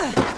Ugh!